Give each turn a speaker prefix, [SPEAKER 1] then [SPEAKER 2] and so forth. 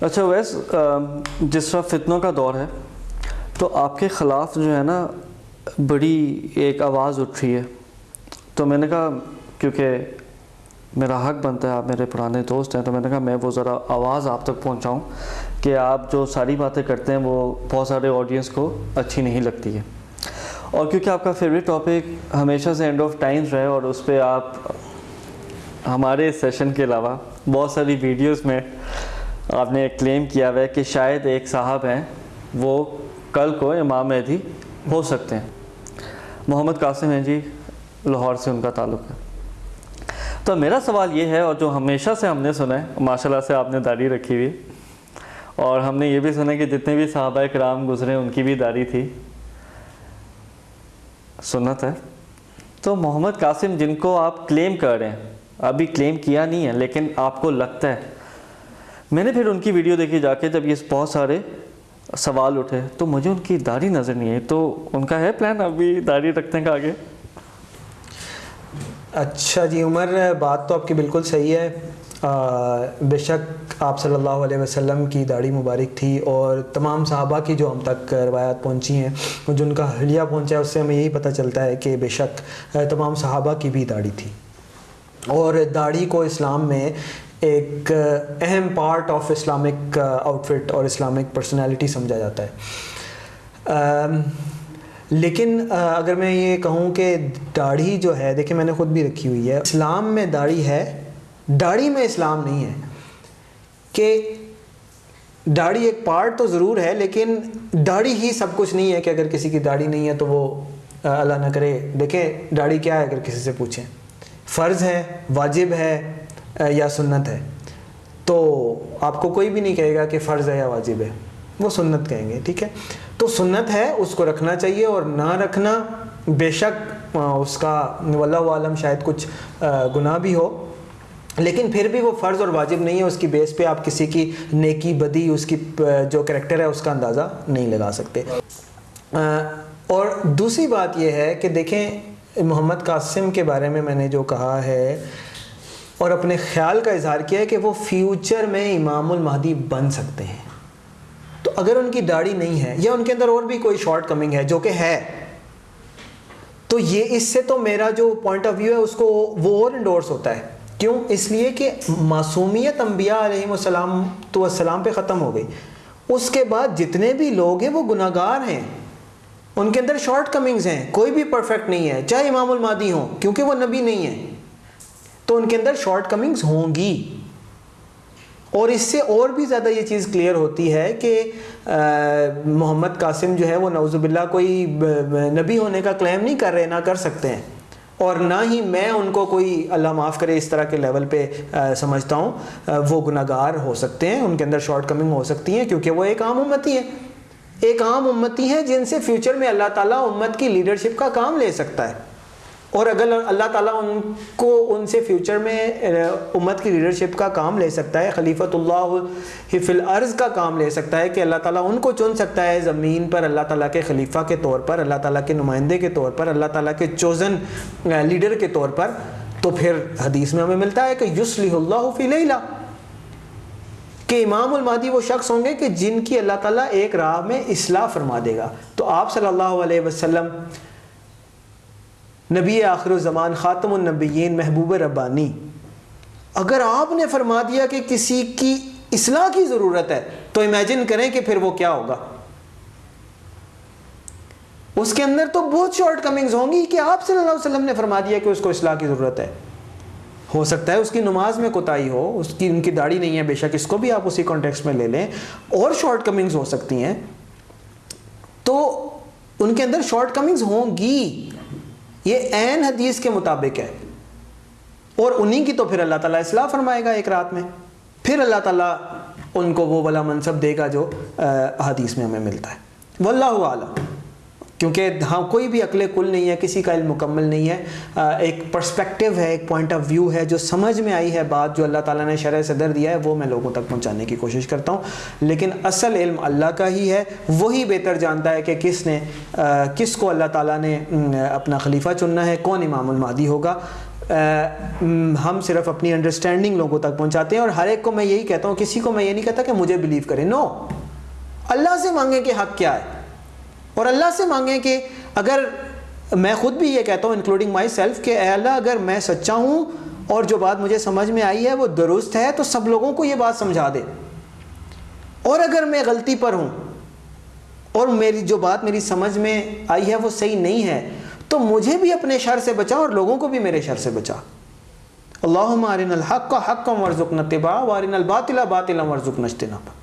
[SPEAKER 1] اچھا ویس جس طرح فتنوں کا دور ہے، تو آپ کے خلاف جو ہے نا، بڑی ایک آواز اٹھ رہی ہے۔ تو میں نے کہا، کیونکہ میرا حق بنتا ہے، آپ میرے پرانے دوست ہیں، تو میں نے کہا، میں وہ ذرا آواز آپ تک پہنچاؤں کہ آپ جو ساری باتیں کرتے ہیں، وہ بہت سارے آڈینس کو اچھی نہیں لگتی ہے اور کیونکہ آپ کا فیوریٹ ٹاپک ہمیشہ سے اینڈ آف ٹائمز رہے اور اس پہ آپ ہمارے سیشن کے علاوہ بہت ساری ویڈیوز میں آپ نے کلیم کیا ہوا ہے کہ شاید ایک صاحب ہیں، وہ کل کو امام مہدی ہو سکتے ہیں۔ محمد قاسم ہیں جی لاہور سے ان کا تعلق ہے۔ تو میرا سوال یہ ہے اور جو ہمیشہ سے ہم نے سنا ہے ماشاء اللہ سے آپ نے داڑھی رکھی ہوئی۔ اور ہم نے یہ بھی سنا کہ جتنے بھی صحابہ کرام گزرے، ان کی بھی داڑھی تھی۔ سنت ہے۔ تو محمد قاسم، جن کو آپ کلیم کر رہے ہیں، ابھی کلیم کیا نہیں ہے، لیکن آپ کو لگتا ہے میں نے پھر ان کی ویڈیو دیکھی جا کے جب یہ بہت سارے سوال اٹھے، تو مجھے ان کی داڑھی نظر نہیں آئی۔ تو ان کا ہے پلان ابھی داڑھی رکھنے کا آگے؟
[SPEAKER 2] اچھا جی عمر، بات تو آپ کی بالکل صحیح ہے۔ بے شک آپ صلی اللہ علیہ وسلم کی داڑھی مبارک تھی اور تمام صحابہ کی جو ہم تک روایات پہنچی ہیں، جن کا حلیہ پہنچا ہے، اس سے ہمیں یہی پتہ چلتا ہے کہ بے شک تمام صحابہ کی بھی داڑھی تھی۔ اور داڑھی کو اسلام میں ایک اہم پارٹ آف اسلامک آؤٹ فٹ اور اسلامک پرسنالٹی سمجھا جاتا ہے۔ لیکن اگر میں یہ کہوں کہ داڑھی جو ہے، دیکھیں میں نے خود بھی رکھی ہوئی ہے۔ اسلام میں داڑھی ہے، داڑھی میں اسلام نہیں ہے۔ کہ داڑھی ایک پارٹ تو ضرور ہے، لیکن داڑھی ہی سب کچھ نہیں ہے کہ اگر کسی کی داڑھی نہیں ہے تو وہ اللہ نہ کرے۔ دیکھیں داڑھی کیا ہے اگر کسی سے پوچھیں۔ فرض ہے، واجب ہے یا سنت ہے۔ تو آپ کو کوئی بھی نہیں کہے گا کہ فرض ہے یا واجب ہے۔ وہ سنت کہیں گے، ٹھیک ہے؟ تو سنت ہے، اس کو رکھنا چاہیے اور نہ رکھنا بے شک اس کا واللہ عالم شاید کچھ گناہ بھی ہو۔ لیکن پھر بھی وہ فرض اور واجب نہیں ہے، اس کی بیس پہ آپ کسی کی نیکی، بدی، اس کی جو کریکٹر ہے، اس کا اندازہ نہیں لگا سکتے۔ اور دوسری بات یہ ہے کہ دیکھیں، محمد قاسم کے بارے میں میں نے جو کہا ہے اور اپنے خیال کا اظہار کیا ہے کہ وہ فیوچر میں امام المہدی بن سکتے ہیں۔ تو اگر ان کی داڑھی نہیں ہے یا ان کے اندر اور بھی کوئی شارٹ کمنگ ہے جو کہ ہے، تو یہ اس سے تو میرا جو پوائنٹ آف ویو ہے، اس کو وہ اور انڈورس ہوتا ہے۔ کیوں؟ اس لیے کہ معصومیت انبیاء علیہ السلام تو السلام پہ ختم ہو گئی۔ اس کے بعد جتنے بھی لوگ ہیں، وہ گناہ گار ہیں۔ ان کے اندر شارٹ کمنگز ہیں۔ کوئی بھی پرفیکٹ نہیں ہے، چاہے امام المادی ہوں، کیونکہ وہ نبی نہیں ہے تو ان کے اندر شارٹ کمنگز ہوں گی۔ اور اس سے اور بھی زیادہ یہ چیز کلیئر ہوتی ہے کہ محمد قاسم جو ہے وہ نوز باللہ کوئی نبی ہونے کا کلیم نہیں کر رہے، نہ کر سکتے ہیں۔ اور نہ ہی میں ان کو کوئی اللہ معاف کرے اس طرح کے لیول پہ سمجھتا ہوں۔ وہ گناہ گار ہو سکتے ہیں، ان کے اندر شارٹ کمنگ ہو سکتی ہیں، کیونکہ وہ ایک عام امتی ہے ایک عام امتی ہے جن سے فیوچر میں اللہ تعالیٰ امت کی لیڈرشپ کا کام لے سکتا ہے۔ اور اگر اللہ تعالیٰ ان کو ان سے فیوچر میں امت کی لیڈرشپ کا کام لے سکتا ہے، خلیفۃ اللہ فی الارض کا کام لے سکتا ہے کہ اللہ تعالیٰ ان کو چن سکتا ہے زمین پر اللہ تعالیٰ کے خلیفہ کے طور پر، اللہ تعالیٰ کے نمائندے کے طور پر، اللہ تعالیٰ کے چوزن لیڈر کے طور پر۔ تو پھر حدیث میں ہمیں ملتا ہے کہ یسلی اللہ فی لیلہ۔ کہ امام المادی وہ شخص ہوں گے کہ جن کی اللہ تعالیٰ ایک راہ میں اصلاح فرما دے گا۔ تو آپ صلی اللہ علیہ وسلم نبی آخر الزمان خاتم النبیین محبوب ربانی۔ اگر آپ نے فرما دیا کہ کسی کی اصلاح کی ضرورت ہے، تو امیجن کریں کہ پھر وہ کیا ہوگا۔ اس کے اندر تو بہت شارٹ کمنگز ہوں گی کہ آپ صلی اللہ علیہ وسلم نے فرما دیا کہ اس کو اصلاح کی ضرورت ہے۔ ہو سکتا ہے اس کی نماز میں کوتاہی ہو، اس کی ان کی داڑھی نہیں ہے، بے شک اس کو بھی آپ اسی کانٹیکس میں لے لیں۔ اور شارٹ کمنگز ہو سکتی ہیں۔ تو ان کے اندر شارٹ کمنگز ہوں گی۔ یہ عین حدیث کے مطابق ہے۔ اور انہی کی تو پھر اللہ تعالیٰ اصلاح فرمائے گا ایک رات میں۔ پھر اللہ تعالیٰ ان کو وہ والا منصب دے گا جو حدیث میں ہمیں ملتا ہے۔ واللہ عالم کیونکہ ہاں کوئی بھی عقل کل نہیں ہے، کسی کا علم مکمل نہیں ہے۔ ایک پرسپیکٹیو ہے، ایک پوائنٹ آف ویو ہے، جو سمجھ میں آئی ہے بات، جو اللہ تعالیٰ نے شرح صدر دیا ہے، وہ میں لوگوں تک پہنچانے کی کوشش کرتا ہوں۔ لیکن اصل علم اللہ کا ہی ہے۔ وہی بہتر جانتا ہے کہ کس نے کس کو اللہ تعالیٰ نے اپنا خلیفہ چننا ہے، کون امام المادی ہوگا۔ ہم صرف اپنی انڈرسٹینڈنگ لوگوں تک پہنچاتے ہیں اور ہر ایک کو میں یہی کہتا ہوں، کسی کو میں یہ نہیں کہتا کہ مجھے بلیو کرے نو اللہ سے مانگیں کہ حق کیا ہے۔ اور اللہ سے مانگیں کہ اگر میں خود بھی یہ کہتا ہوں انکلوڈنگ مائی سیلف کہ اے اللہ اگر میں سچا ہوں اور جو بات مجھے سمجھ میں آئی ہے وہ درست ہے، تو سب لوگوں کو یہ بات سمجھا دے۔ اور اگر میں غلطی پر ہوں اور میری جو بات میری سمجھ میں آئی ہے وہ صحیح نہیں ہے، تو مجھے بھی اپنے شر سے بچا اور لوگوں کو بھی میرے شر سے بچا۔ اللہم آرن الحق کا حق کا نتبا وارن الباطلہ باطلہ ورزق نشتنب